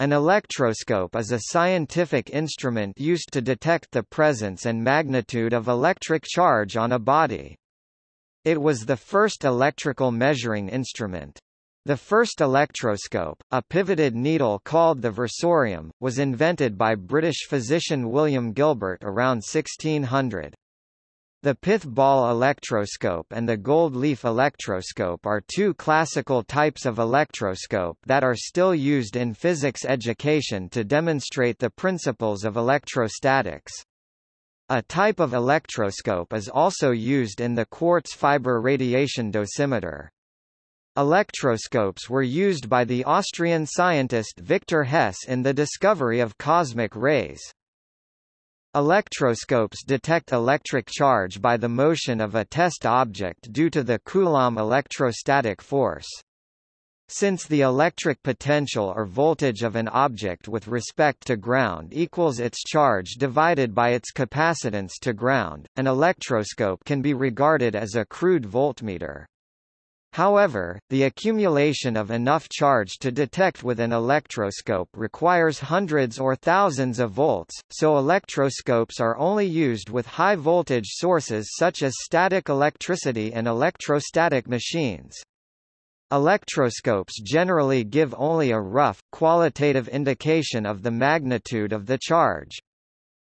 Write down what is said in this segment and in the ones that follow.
An electroscope is a scientific instrument used to detect the presence and magnitude of electric charge on a body. It was the first electrical measuring instrument. The first electroscope, a pivoted needle called the versorium, was invented by British physician William Gilbert around 1600. The pith ball electroscope and the gold leaf electroscope are two classical types of electroscope that are still used in physics education to demonstrate the principles of electrostatics. A type of electroscope is also used in the quartz fiber radiation dosimeter. Electroscopes were used by the Austrian scientist Victor Hess in the discovery of cosmic rays. Electroscopes detect electric charge by the motion of a test object due to the Coulomb electrostatic force. Since the electric potential or voltage of an object with respect to ground equals its charge divided by its capacitance to ground, an electroscope can be regarded as a crude voltmeter. However, the accumulation of enough charge to detect with an electroscope requires hundreds or thousands of volts, so electroscopes are only used with high-voltage sources such as static electricity and electrostatic machines. Electroscopes generally give only a rough, qualitative indication of the magnitude of the charge.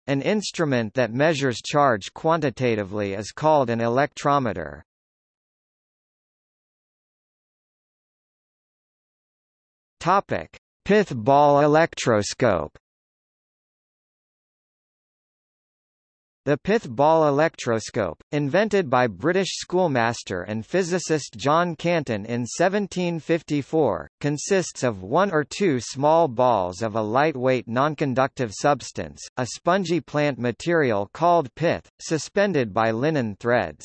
An instrument that measures charge quantitatively is called an electrometer. Topic: Pith ball electroscope. The pith ball electroscope, invented by British schoolmaster and physicist John Canton in 1754, consists of one or two small balls of a lightweight nonconductive substance, a spongy plant material called pith, suspended by linen threads.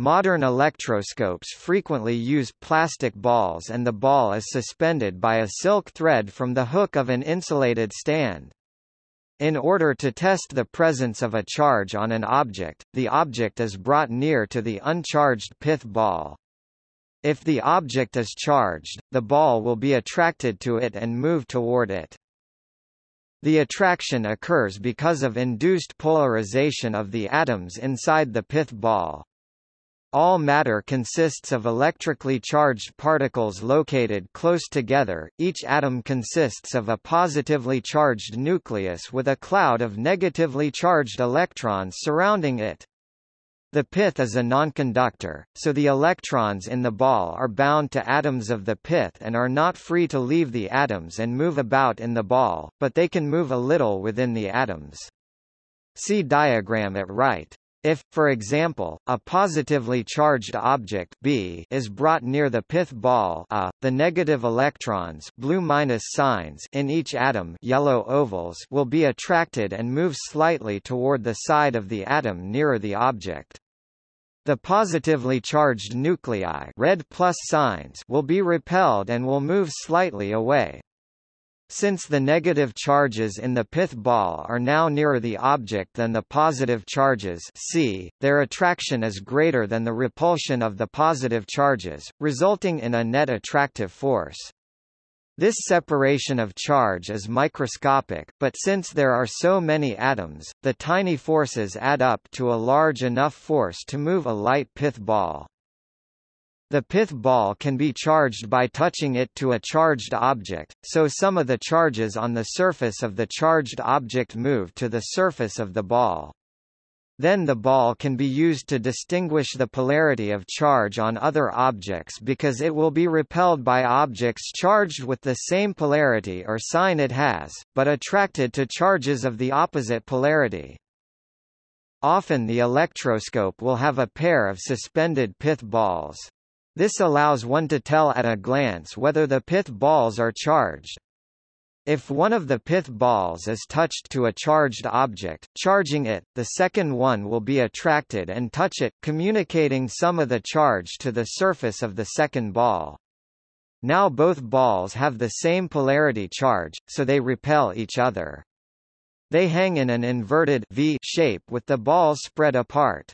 Modern electroscopes frequently use plastic balls and the ball is suspended by a silk thread from the hook of an insulated stand. In order to test the presence of a charge on an object, the object is brought near to the uncharged pith ball. If the object is charged, the ball will be attracted to it and move toward it. The attraction occurs because of induced polarization of the atoms inside the pith ball. All matter consists of electrically charged particles located close together, each atom consists of a positively charged nucleus with a cloud of negatively charged electrons surrounding it. The pith is a nonconductor, so the electrons in the ball are bound to atoms of the pith and are not free to leave the atoms and move about in the ball, but they can move a little within the atoms. See diagram at right. If, for example, a positively charged object B is brought near the pith ball A, the negative electrons blue minus signs in each atom yellow ovals will be attracted and move slightly toward the side of the atom nearer the object. The positively charged nuclei red plus signs will be repelled and will move slightly away. Since the negative charges in the pith ball are now nearer the object than the positive charges C, their attraction is greater than the repulsion of the positive charges, resulting in a net attractive force. This separation of charge is microscopic, but since there are so many atoms, the tiny forces add up to a large enough force to move a light pith ball. The pith ball can be charged by touching it to a charged object, so some of the charges on the surface of the charged object move to the surface of the ball. Then the ball can be used to distinguish the polarity of charge on other objects because it will be repelled by objects charged with the same polarity or sign it has, but attracted to charges of the opposite polarity. Often the electroscope will have a pair of suspended pith balls. This allows one to tell at a glance whether the pith balls are charged. If one of the pith balls is touched to a charged object, charging it, the second one will be attracted and touch it, communicating some of the charge to the surface of the second ball. Now both balls have the same polarity charge, so they repel each other. They hang in an inverted V shape with the balls spread apart.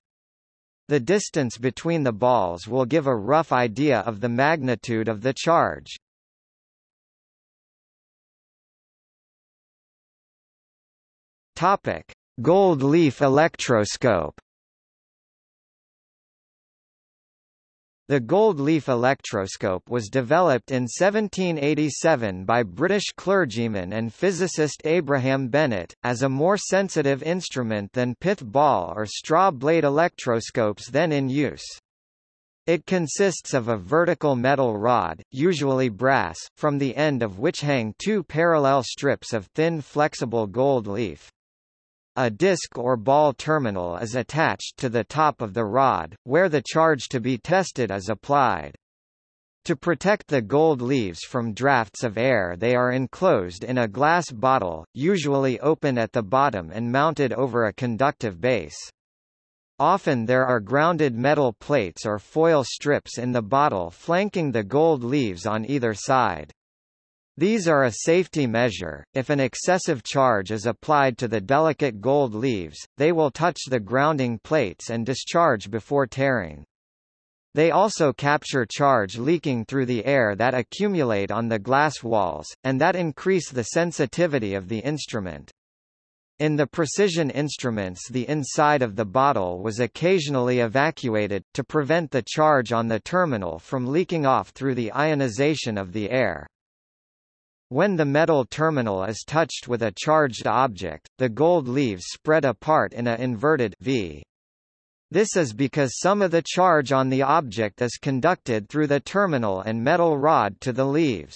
The distance between the balls will give a rough idea of the magnitude of the charge. Topic: Gold leaf electroscope. The gold leaf electroscope was developed in 1787 by British clergyman and physicist Abraham Bennett, as a more sensitive instrument than pith ball or straw blade electroscopes then in use. It consists of a vertical metal rod, usually brass, from the end of which hang two parallel strips of thin flexible gold leaf. A disc or ball terminal is attached to the top of the rod, where the charge to be tested is applied. To protect the gold leaves from drafts of air they are enclosed in a glass bottle, usually open at the bottom and mounted over a conductive base. Often there are grounded metal plates or foil strips in the bottle flanking the gold leaves on either side. These are a safety measure, if an excessive charge is applied to the delicate gold leaves, they will touch the grounding plates and discharge before tearing. They also capture charge leaking through the air that accumulate on the glass walls, and that increase the sensitivity of the instrument. In the precision instruments the inside of the bottle was occasionally evacuated, to prevent the charge on the terminal from leaking off through the ionization of the air. When the metal terminal is touched with a charged object, the gold leaves spread apart in a inverted V. This is because some of the charge on the object is conducted through the terminal and metal rod to the leaves.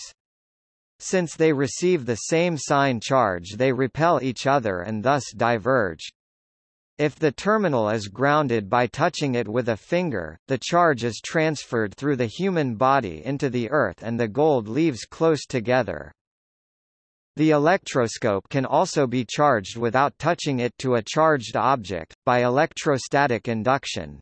Since they receive the same sign charge they repel each other and thus diverge. If the terminal is grounded by touching it with a finger, the charge is transferred through the human body into the earth and the gold leaves close together. The electroscope can also be charged without touching it to a charged object, by electrostatic induction.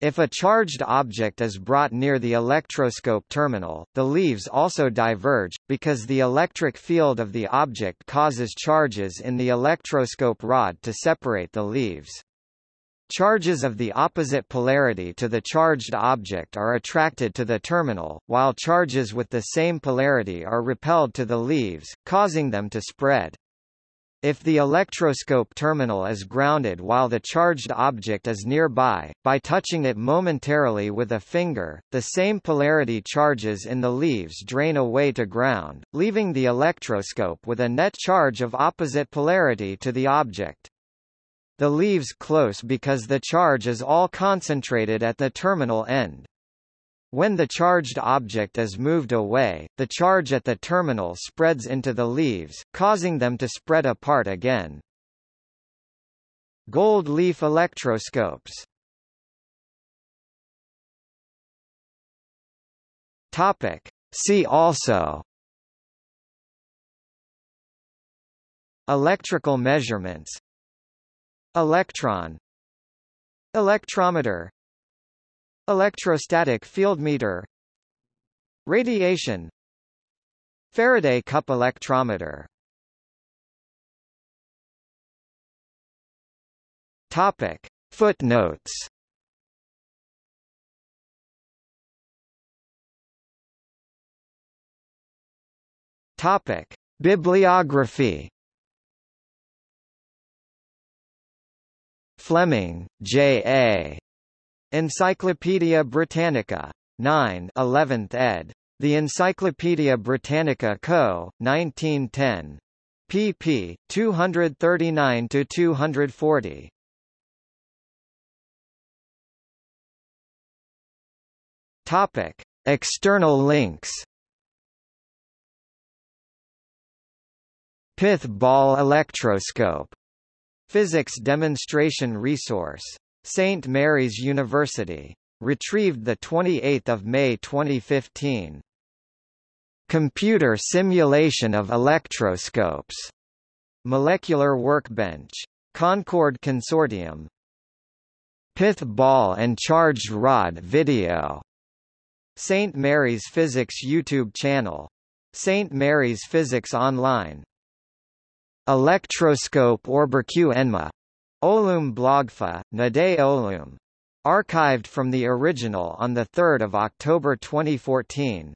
If a charged object is brought near the electroscope terminal, the leaves also diverge, because the electric field of the object causes charges in the electroscope rod to separate the leaves. Charges of the opposite polarity to the charged object are attracted to the terminal, while charges with the same polarity are repelled to the leaves, causing them to spread. If the electroscope terminal is grounded while the charged object is nearby, by touching it momentarily with a finger, the same polarity charges in the leaves drain away to ground, leaving the electroscope with a net charge of opposite polarity to the object. The leaves close because the charge is all concentrated at the terminal end. When the charged object is moved away, the charge at the terminal spreads into the leaves, causing them to spread apart again. Gold leaf electroscopes Topic. See also Electrical measurements Electron. Electrometer. Electrostatic field meter. Radiation. Faraday cup electrometer. Topic. Footnotes. Topic. Bibliography Fleming, J. A. Encyclopædia Britannica. 9 11th ed. The Encyclopædia Britannica Co., 1910. pp. 239–240. Topic. External links Pith ball electroscope Physics Demonstration Resource. St. Mary's University. Retrieved 28 May 2015. Computer simulation of electroscopes. Molecular Workbench. Concord Consortium. Pith ball and charged rod video. St. Mary's Physics YouTube channel. St. Mary's Physics Online Electroscope Orberq Enma. Olum Blogfa, Nade Olum. Archived from the original on 3 October 2014.